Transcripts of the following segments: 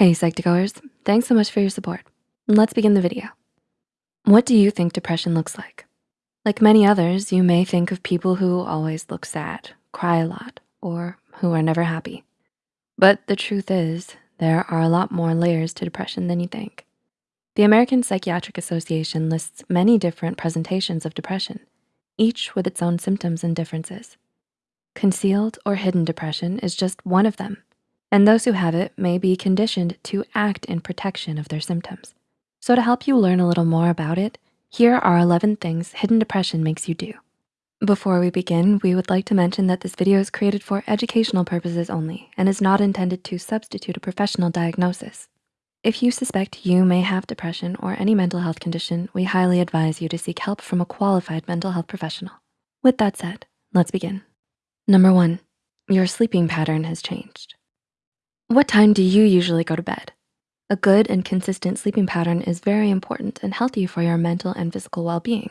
Hey Psych2Goers, thanks so much for your support. Let's begin the video. What do you think depression looks like? Like many others, you may think of people who always look sad, cry a lot, or who are never happy. But the truth is, there are a lot more layers to depression than you think. The American Psychiatric Association lists many different presentations of depression, each with its own symptoms and differences. Concealed or hidden depression is just one of them and those who have it may be conditioned to act in protection of their symptoms. So to help you learn a little more about it, here are 11 things hidden depression makes you do. Before we begin, we would like to mention that this video is created for educational purposes only and is not intended to substitute a professional diagnosis. If you suspect you may have depression or any mental health condition, we highly advise you to seek help from a qualified mental health professional. With that said, let's begin. Number one, your sleeping pattern has changed. What time do you usually go to bed? A good and consistent sleeping pattern is very important and healthy for your mental and physical well-being.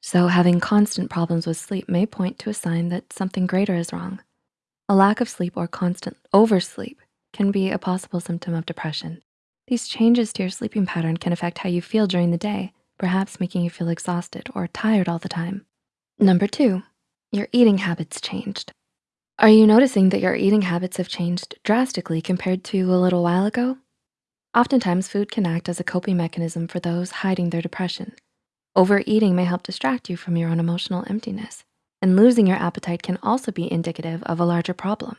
So having constant problems with sleep may point to a sign that something greater is wrong. A lack of sleep or constant oversleep can be a possible symptom of depression. These changes to your sleeping pattern can affect how you feel during the day, perhaps making you feel exhausted or tired all the time. Number two, your eating habits changed. Are you noticing that your eating habits have changed drastically compared to a little while ago? Oftentimes, food can act as a coping mechanism for those hiding their depression. Overeating may help distract you from your own emotional emptiness, and losing your appetite can also be indicative of a larger problem.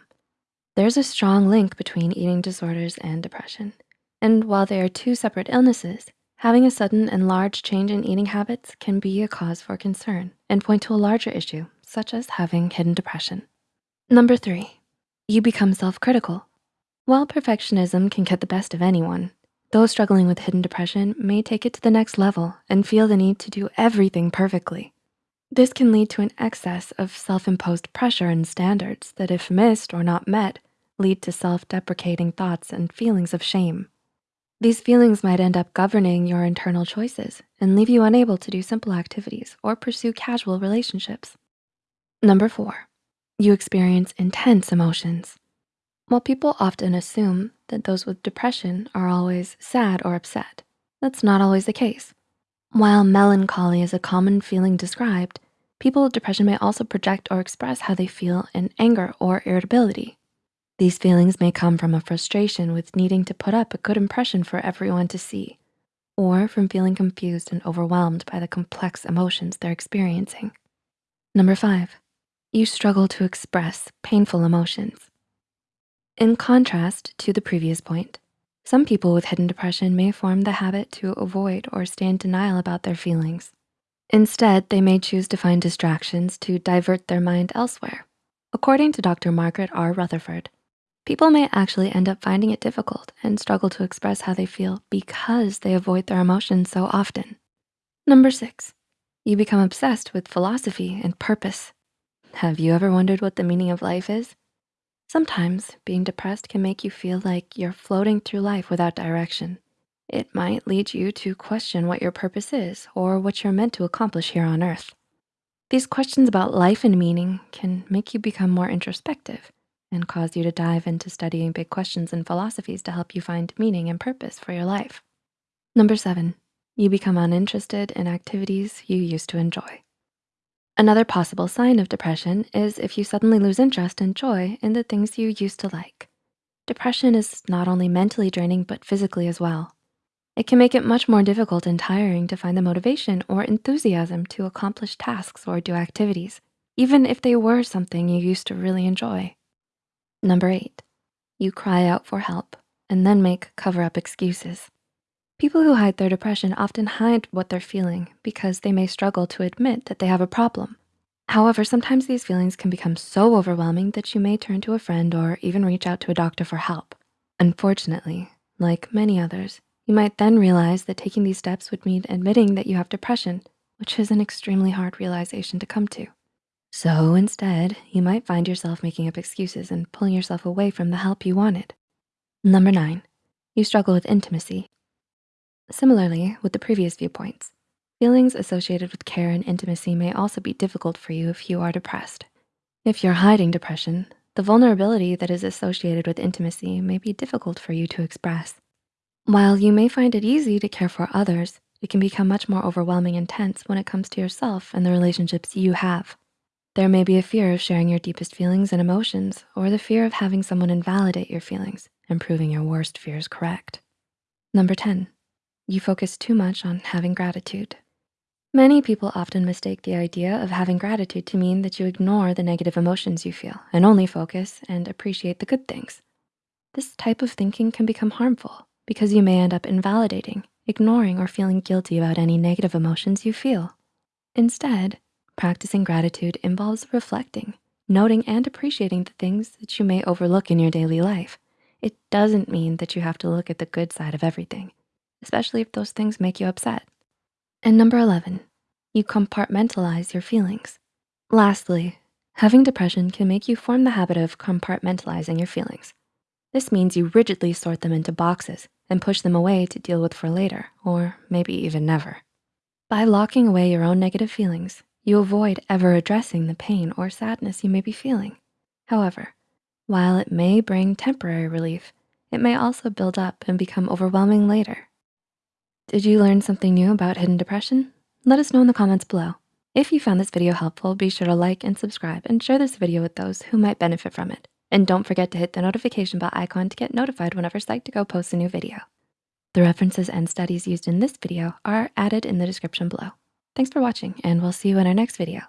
There's a strong link between eating disorders and depression. And while they are two separate illnesses, having a sudden and large change in eating habits can be a cause for concern and point to a larger issue, such as having hidden depression. Number three, you become self-critical. While perfectionism can get the best of anyone, those struggling with hidden depression may take it to the next level and feel the need to do everything perfectly. This can lead to an excess of self-imposed pressure and standards that if missed or not met, lead to self-deprecating thoughts and feelings of shame. These feelings might end up governing your internal choices and leave you unable to do simple activities or pursue casual relationships. Number four, you experience intense emotions. While people often assume that those with depression are always sad or upset, that's not always the case. While melancholy is a common feeling described, people with depression may also project or express how they feel in anger or irritability. These feelings may come from a frustration with needing to put up a good impression for everyone to see, or from feeling confused and overwhelmed by the complex emotions they're experiencing. Number five, you struggle to express painful emotions. In contrast to the previous point, some people with hidden depression may form the habit to avoid or stay in denial about their feelings. Instead, they may choose to find distractions to divert their mind elsewhere. According to Dr. Margaret R. Rutherford, people may actually end up finding it difficult and struggle to express how they feel because they avoid their emotions so often. Number six, you become obsessed with philosophy and purpose. Have you ever wondered what the meaning of life is? Sometimes being depressed can make you feel like you're floating through life without direction. It might lead you to question what your purpose is or what you're meant to accomplish here on earth. These questions about life and meaning can make you become more introspective and cause you to dive into studying big questions and philosophies to help you find meaning and purpose for your life. Number seven, you become uninterested in activities you used to enjoy. Another possible sign of depression is if you suddenly lose interest and joy in the things you used to like. Depression is not only mentally draining, but physically as well. It can make it much more difficult and tiring to find the motivation or enthusiasm to accomplish tasks or do activities, even if they were something you used to really enjoy. Number eight, you cry out for help and then make cover-up excuses. People who hide their depression often hide what they're feeling because they may struggle to admit that they have a problem. However, sometimes these feelings can become so overwhelming that you may turn to a friend or even reach out to a doctor for help. Unfortunately, like many others, you might then realize that taking these steps would mean admitting that you have depression, which is an extremely hard realization to come to. So instead, you might find yourself making up excuses and pulling yourself away from the help you wanted. Number nine, you struggle with intimacy. Similarly, with the previous viewpoints, feelings associated with care and intimacy may also be difficult for you if you are depressed. If you're hiding depression, the vulnerability that is associated with intimacy may be difficult for you to express. While you may find it easy to care for others, it can become much more overwhelming and tense when it comes to yourself and the relationships you have. There may be a fear of sharing your deepest feelings and emotions or the fear of having someone invalidate your feelings and proving your worst fears correct. Number 10, you focus too much on having gratitude. Many people often mistake the idea of having gratitude to mean that you ignore the negative emotions you feel and only focus and appreciate the good things. This type of thinking can become harmful because you may end up invalidating, ignoring, or feeling guilty about any negative emotions you feel. Instead, practicing gratitude involves reflecting, noting, and appreciating the things that you may overlook in your daily life. It doesn't mean that you have to look at the good side of everything, especially if those things make you upset. And number 11, you compartmentalize your feelings. Lastly, having depression can make you form the habit of compartmentalizing your feelings. This means you rigidly sort them into boxes and push them away to deal with for later, or maybe even never. By locking away your own negative feelings, you avoid ever addressing the pain or sadness you may be feeling. However, while it may bring temporary relief, it may also build up and become overwhelming later. Did you learn something new about hidden depression? Let us know in the comments below. If you found this video helpful, be sure to like and subscribe and share this video with those who might benefit from it. And don't forget to hit the notification bell icon to get notified whenever Psych2Go posts a new video. The references and studies used in this video are added in the description below. Thanks for watching and we'll see you in our next video.